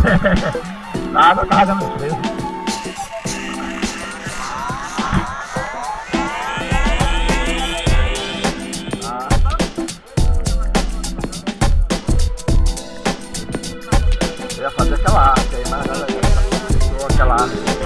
Nada, nada, não sei. Eu ia fazer aquela arte aí, mas ela já galera aquela arte.